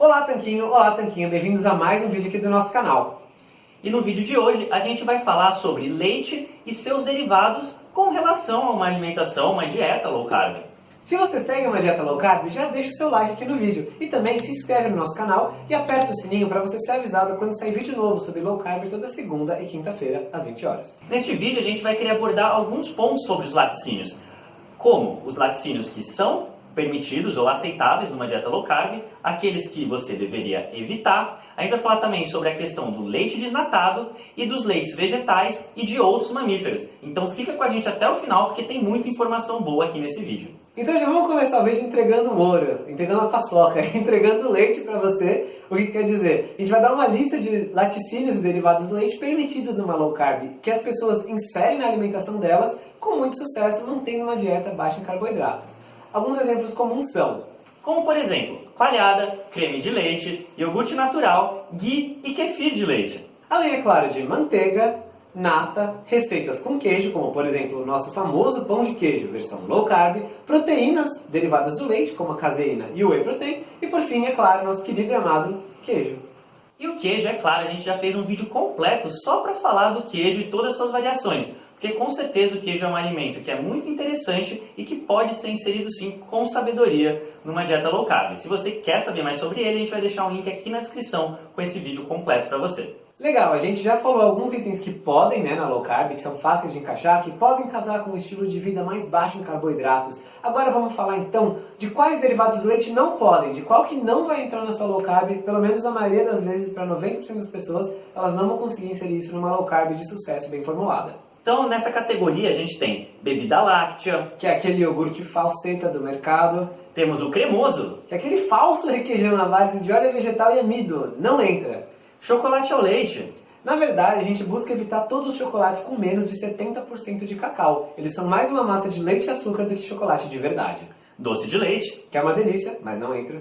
Olá Tanquinho, olá Tanquinho, bem-vindos a mais um vídeo aqui do nosso canal. E no vídeo de hoje a gente vai falar sobre leite e seus derivados com relação a uma alimentação, uma dieta low carb. Se você segue uma dieta low carb, já deixa o seu like aqui no vídeo. E também se inscreve no nosso canal e aperta o sininho para você ser avisado quando sair vídeo novo sobre low carb toda segunda e quinta-feira, às 20 horas. Neste vídeo a gente vai querer abordar alguns pontos sobre os laticínios. Como os laticínios que são permitidos ou aceitáveis numa dieta low carb, aqueles que você deveria evitar. A gente vai falar também sobre a questão do leite desnatado e dos leites vegetais e de outros mamíferos. Então fica com a gente até o final porque tem muita informação boa aqui nesse vídeo. Então já vamos começar o vídeo entregando ouro, entregando a paçoca, entregando leite para você. O que quer dizer? A gente vai dar uma lista de laticínios e derivados do leite permitidos numa low carb, que as pessoas inserem na alimentação delas com muito sucesso, mantendo uma dieta baixa em carboidratos. Alguns exemplos comuns são, como por exemplo, coalhada, creme de leite, iogurte natural, ghee e kefir de leite. Além, é claro, de manteiga, nata, receitas com queijo, como por exemplo o nosso famoso pão de queijo, versão low carb, proteínas derivadas do leite, como a caseína e o whey protein, e por fim, é claro, nosso querido e amado queijo. E o queijo, é claro, a gente já fez um vídeo completo só para falar do queijo e todas as suas variações. Porque com certeza o queijo é um alimento que é muito interessante e que pode ser inserido sim com sabedoria numa dieta low carb. Se você quer saber mais sobre ele, a gente vai deixar um link aqui na descrição com esse vídeo completo para você. Legal, a gente já falou alguns itens que podem, né, na low carb, que são fáceis de encaixar, que podem casar com um estilo de vida mais baixo em carboidratos. Agora vamos falar então de quais derivados do leite não podem, de qual que não vai entrar na sua low carb, pelo menos a maioria das vezes, para 90% das pessoas, elas não vão conseguir inserir isso numa low carb de sucesso bem formulada. Então, nessa categoria, a gente tem bebida láctea, que é aquele iogurte falseta do mercado. Temos o cremoso, que é aquele falso requeijão na base de óleo vegetal e amido. Não entra. Chocolate ao leite. Na verdade, a gente busca evitar todos os chocolates com menos de 70% de cacau. Eles são mais uma massa de leite e açúcar do que chocolate de verdade. Doce de leite. Que é uma delícia, mas não entra.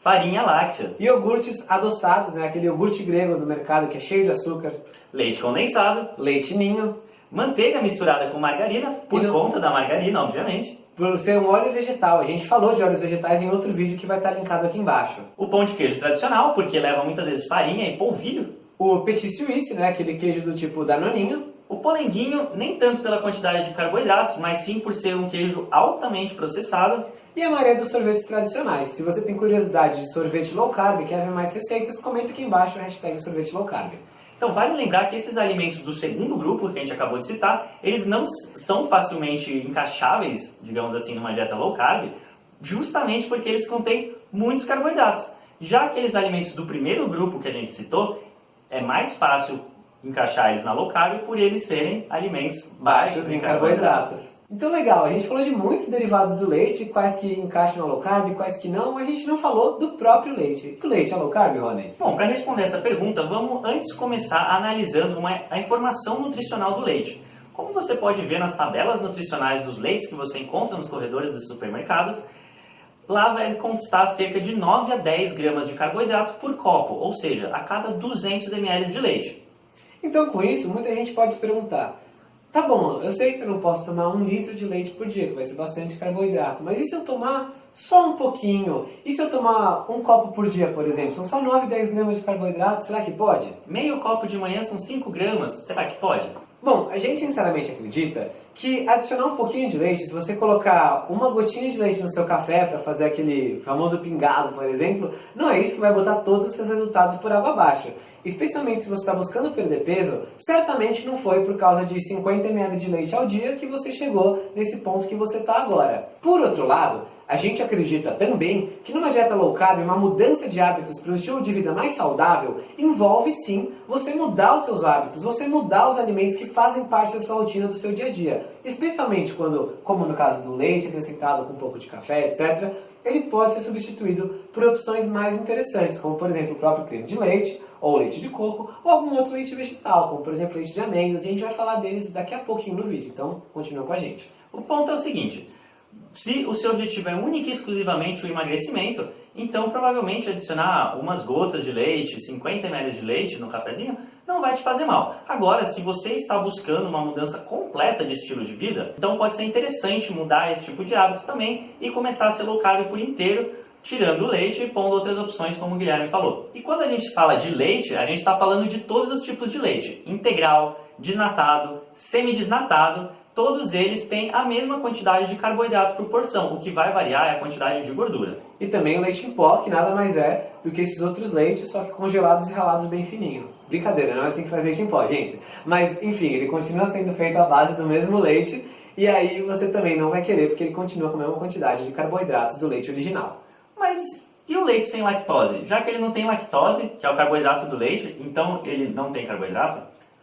Farinha láctea. Iogurtes adoçados, né? aquele iogurte grego no mercado que é cheio de açúcar. Leite condensado. Leite ninho manteiga misturada com margarina, por não... conta da margarina, obviamente. Por ser um óleo vegetal. A gente falou de óleos vegetais em outro vídeo que vai estar linkado aqui embaixo. O pão de queijo tradicional, porque leva muitas vezes farinha e polvilho. O petit suisse, né, aquele queijo do tipo danoninho. O polenguinho, nem tanto pela quantidade de carboidratos, mas sim por ser um queijo altamente processado. E a maioria dos sorvetes tradicionais. Se você tem curiosidade de sorvete low carb e quer ver mais receitas, comenta aqui embaixo a hashtag sorvete low carb. Então vale lembrar que esses alimentos do segundo grupo que a gente acabou de citar, eles não são facilmente encaixáveis, digamos assim, numa dieta low carb, justamente porque eles contêm muitos carboidratos. Já aqueles alimentos do primeiro grupo que a gente citou, é mais fácil encaixar eles na low carb por eles serem alimentos baixos, baixos em carboidratos. carboidratos. Então legal, a gente falou de muitos derivados do leite, quais que encaixam na low carb, quais que não, mas a gente não falou do próprio leite. O leite é low carb, Rony? Bom, para responder essa pergunta, vamos antes começar analisando uma, a informação nutricional do leite. Como você pode ver nas tabelas nutricionais dos leites que você encontra nos corredores dos supermercados, lá vai constar cerca de 9 a 10 gramas de carboidrato por copo, ou seja, a cada 200 ml de leite. Então com isso, muita gente pode se perguntar, Tá bom, eu sei que eu não posso tomar um litro de leite por dia, que vai ser bastante carboidrato, mas e se eu tomar só um pouquinho? E se eu tomar um copo por dia, por exemplo? São só 9, 10 gramas de carboidrato, será que pode? Meio copo de manhã são 5 gramas, será que pode? Bom, a gente sinceramente acredita que adicionar um pouquinho de leite, se você colocar uma gotinha de leite no seu café para fazer aquele famoso pingado, por exemplo, não é isso que vai botar todos os seus resultados por água abaixo. Especialmente se você está buscando perder peso, certamente não foi por causa de 50 ml de leite ao dia que você chegou nesse ponto que você está agora. Por outro lado, a gente acredita também que numa dieta low carb, uma mudança de hábitos para um estilo de vida mais saudável envolve sim você mudar os seus hábitos, você mudar os alimentos que fazem parte da sua rotina do seu dia a dia. Especialmente quando, como no caso do leite acrescentado com um pouco de café, etc., ele pode ser substituído por opções mais interessantes, como por exemplo o próprio creme de leite, ou leite de coco, ou algum outro leite vegetal, como por exemplo leite de amêndoas, e a gente vai falar deles daqui a pouquinho no vídeo, então continua com a gente. O ponto é o seguinte, se o seu objetivo é único e exclusivamente o emagrecimento, então provavelmente adicionar umas gotas de leite, 50 ml de leite no cafezinho, não vai te fazer mal. Agora, se você está buscando uma mudança completa de estilo de vida, então pode ser interessante mudar esse tipo de hábito também e começar a ser low carb por inteiro, tirando o leite e pondo outras opções, como o Guilherme falou. E quando a gente fala de leite, a gente está falando de todos os tipos de leite: integral, desnatado, semidesnatado. Todos eles têm a mesma quantidade de carboidrato por porção, o que vai variar é a quantidade de gordura. E também o leite em pó, que nada mais é do que esses outros leites, só que congelados e ralados bem fininho. Brincadeira, não é assim que faz leite em pó, gente. Mas, enfim, ele continua sendo feito à base do mesmo leite, e aí você também não vai querer, porque ele continua com a mesma quantidade de carboidratos do leite original. Mas e o leite sem lactose? Já que ele não tem lactose, que é o carboidrato do leite, então ele não tem carboidrato?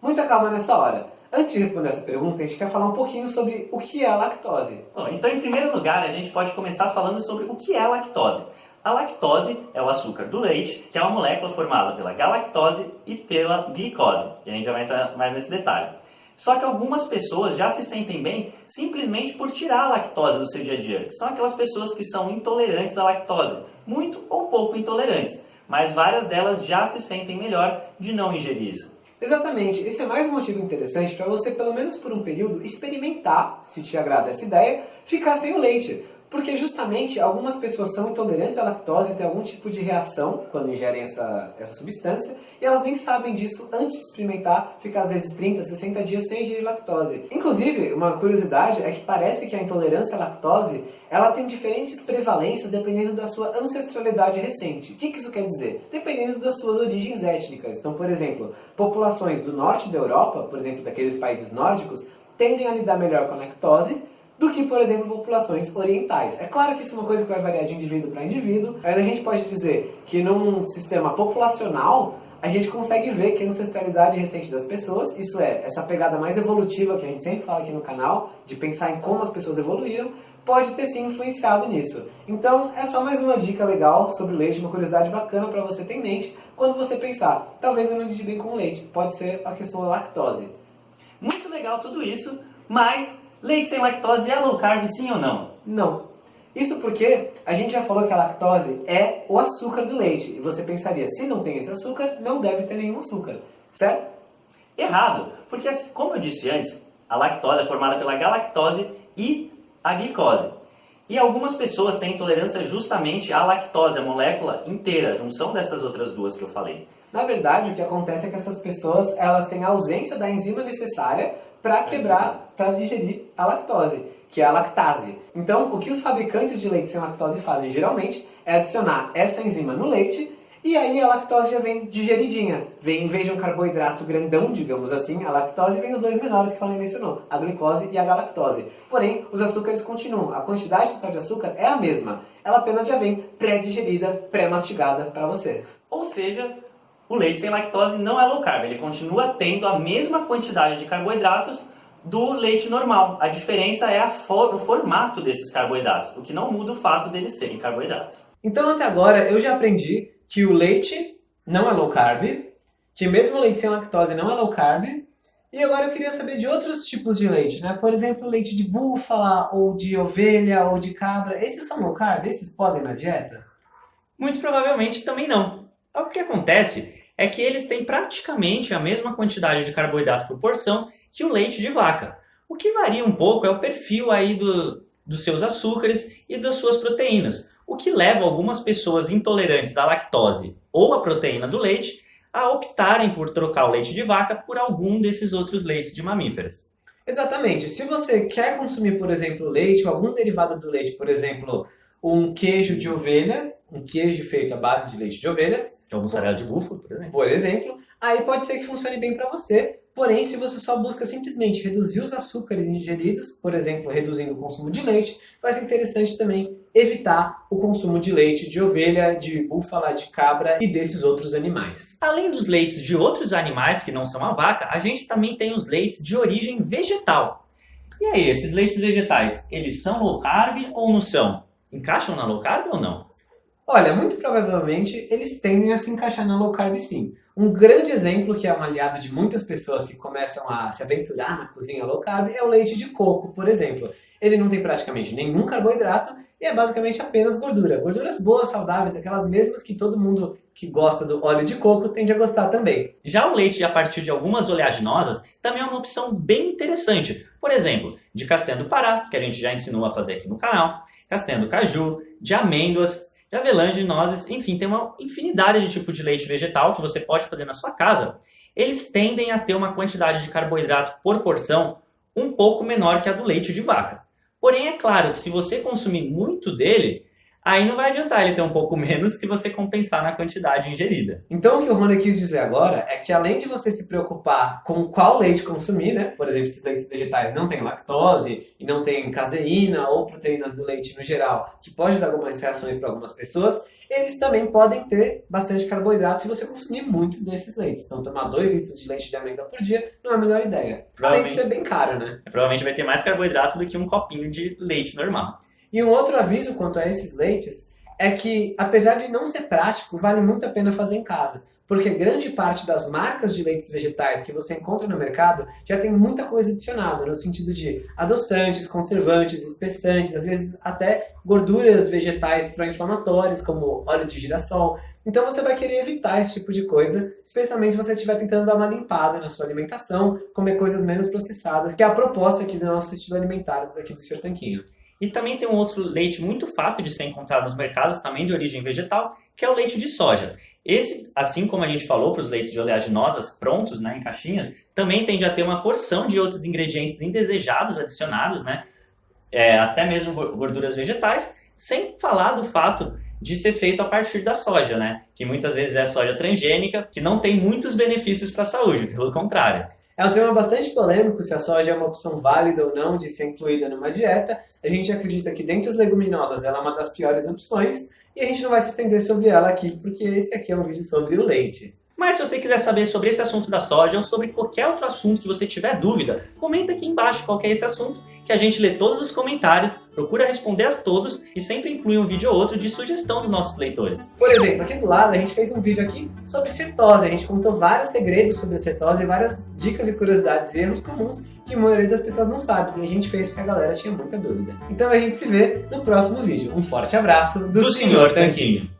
Muita calma nessa hora. Antes de responder essa pergunta, a gente quer falar um pouquinho sobre o que é a lactose. Bom, então, em primeiro lugar, a gente pode começar falando sobre o que é a lactose. A lactose é o açúcar do leite, que é uma molécula formada pela galactose e pela glicose. E a gente já vai entrar mais nesse detalhe. Só que algumas pessoas já se sentem bem simplesmente por tirar a lactose do seu dia a dia, que são aquelas pessoas que são intolerantes à lactose, muito ou pouco intolerantes, mas várias delas já se sentem melhor de não ingerir isso. Exatamente, esse é mais um motivo interessante para você, pelo menos por um período, experimentar, se te agrada essa ideia, ficar sem o leite. Porque justamente algumas pessoas são intolerantes à lactose têm algum tipo de reação quando ingerem essa, essa substância e elas nem sabem disso antes de experimentar ficar às vezes 30, 60 dias sem ingerir lactose. Inclusive, uma curiosidade é que parece que a intolerância à lactose ela tem diferentes prevalências dependendo da sua ancestralidade recente. O que, que isso quer dizer? Dependendo das suas origens étnicas. Então, por exemplo, populações do norte da Europa, por exemplo, daqueles países nórdicos, tendem a lidar melhor com a lactose do que, por exemplo, populações orientais. É claro que isso é uma coisa que vai variar de indivíduo para indivíduo, mas a gente pode dizer que num sistema populacional a gente consegue ver que a ancestralidade recente das pessoas, isso é, essa pegada mais evolutiva que a gente sempre fala aqui no canal, de pensar em como as pessoas evoluíram, pode ter sim influenciado nisso. Então, é só mais uma dica legal sobre leite, uma curiosidade bacana para você ter em mente quando você pensar, talvez eu não lide bem com leite, pode ser a questão da lactose. Muito legal tudo isso, mas Leite sem lactose é low carb, sim ou não? Não. Isso porque a gente já falou que a lactose é o açúcar do leite. E você pensaria, se não tem esse açúcar, não deve ter nenhum açúcar, certo? Errado, porque como eu disse antes, a lactose é formada pela galactose e a glicose. E algumas pessoas têm intolerância justamente à lactose, a molécula inteira, a junção dessas outras duas que eu falei. Na verdade, o que acontece é que essas pessoas elas têm a ausência da enzima necessária para quebrar, para digerir a lactose, que é a lactase. Então, o que os fabricantes de leite sem lactose fazem geralmente é adicionar essa enzima no leite e aí a lactose já vem digeridinha. Vem, em vez de um carboidrato grandão, digamos assim, a lactose vem os dois menores que a mencionou, a glicose e a galactose. Porém, os açúcares continuam. A quantidade total de açúcar é a mesma. Ela apenas já vem pré-digerida, pré-mastigada para você. Ou seja, o leite sem lactose não é low carb, ele continua tendo a mesma quantidade de carboidratos do leite normal. A diferença é a for o formato desses carboidratos, o que não muda o fato deles serem carboidratos. Então até agora eu já aprendi que o leite não é low carb, que mesmo o leite sem lactose não é low carb, e agora eu queria saber de outros tipos de leite, né? Por exemplo, leite de búfala, ou de ovelha, ou de cabra. Esses são low carb? Esses podem na dieta? Muito provavelmente também não. O que acontece é que eles têm praticamente a mesma quantidade de carboidrato por porção que o leite de vaca. O que varia um pouco é o perfil aí do, dos seus açúcares e das suas proteínas, o que leva algumas pessoas intolerantes à lactose ou à proteína do leite a optarem por trocar o leite de vaca por algum desses outros leites de mamíferos. Exatamente. Se você quer consumir, por exemplo, leite ou algum derivado do leite, por exemplo, um queijo de ovelha, um queijo feito à base de leite de ovelhas. Que é mussarela de búfalo, por exemplo. Por exemplo, aí pode ser que funcione bem para você. Porém, se você só busca simplesmente reduzir os açúcares ingeridos, por exemplo, reduzindo o consumo de leite, vai ser interessante também evitar o consumo de leite de ovelha, de búfala, de cabra e desses outros animais. Além dos leites de outros animais que não são a vaca, a gente também tem os leites de origem vegetal. E aí, esses leites vegetais, eles são low carb ou não são? encaixam na low carb ou não? Olha, muito provavelmente eles tendem a se encaixar na low carb sim. Um grande exemplo que é um aliado de muitas pessoas que começam a se aventurar na cozinha low carb é o leite de coco, por exemplo. Ele não tem praticamente nenhum carboidrato e é basicamente apenas gordura. Gorduras boas, saudáveis, aquelas mesmas que todo mundo que gosta do óleo de coco tende a gostar também. Já o leite a partir de algumas oleaginosas também é uma opção bem interessante. Por exemplo, de castanha do Pará, que a gente já ensinou a fazer aqui no canal, castanha do caju, de amêndoas. De avelã, de nozes, enfim, tem uma infinidade de tipos de leite vegetal que você pode fazer na sua casa. Eles tendem a ter uma quantidade de carboidrato por porção um pouco menor que a do leite de vaca. Porém, é claro que se você consumir muito dele, aí não vai adiantar ele ter um pouco menos se você compensar na quantidade ingerida. Então, o que o Rony quis dizer agora é que além de você se preocupar com qual leite consumir, né? Por exemplo, se leites vegetais não têm lactose e não tem caseína ou proteínas do leite no geral, que pode dar algumas reações para algumas pessoas, eles também podem ter bastante carboidrato se você consumir muito desses leites. Então, tomar 2 litros de leite de amêndoa por dia não é a melhor ideia. Além de ser bem caro, né? Provavelmente vai ter mais carboidrato do que um copinho de leite normal. E um outro aviso quanto a esses leites é que, apesar de não ser prático, vale muito a pena fazer em casa. Porque grande parte das marcas de leites vegetais que você encontra no mercado já tem muita coisa adicionada, no sentido de adoçantes, conservantes, espessantes, às vezes até gorduras vegetais pró-inflamatórias, como óleo de girassol. Então você vai querer evitar esse tipo de coisa, especialmente se você estiver tentando dar uma limpada na sua alimentação, comer coisas menos processadas, que é a proposta aqui do nosso estilo alimentar daqui do Sr. Tanquinho. E também tem um outro leite muito fácil de ser encontrado nos mercados, também de origem vegetal, que é o leite de soja. Esse, assim como a gente falou para os leites de oleaginosas prontos, né, em caixinha, também tende a ter uma porção de outros ingredientes indesejados adicionados, né, é, até mesmo gorduras vegetais, sem falar do fato de ser feito a partir da soja, né, que muitas vezes é soja transgênica, que não tem muitos benefícios para a saúde, pelo contrário. É um tema bastante polêmico se a soja é uma opção válida ou não de ser incluída numa dieta. A gente acredita que dentre as leguminosas ela é uma das piores opções e a gente não vai se estender sobre ela aqui porque esse aqui é um vídeo sobre o leite. Mas se você quiser saber sobre esse assunto da soja ou sobre qualquer outro assunto que você tiver dúvida, comenta aqui embaixo qual é esse assunto que a gente lê todos os comentários, procura responder a todos e sempre inclui um vídeo ou outro de sugestão dos nossos leitores. Por exemplo, aqui do lado a gente fez um vídeo aqui sobre cetose. A gente contou vários segredos sobre a cetose várias dicas e curiosidades e erros comuns que a maioria das pessoas não sabe. E a gente fez porque a galera tinha muita dúvida. Então a gente se vê no próximo vídeo. Um forte abraço do, do Sr. Tanquinho.